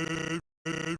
Thank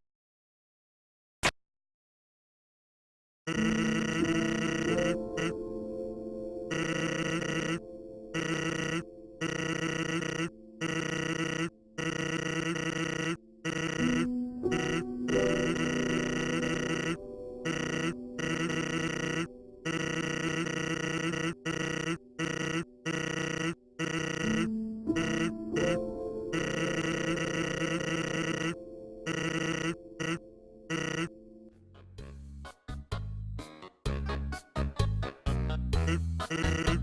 Hey.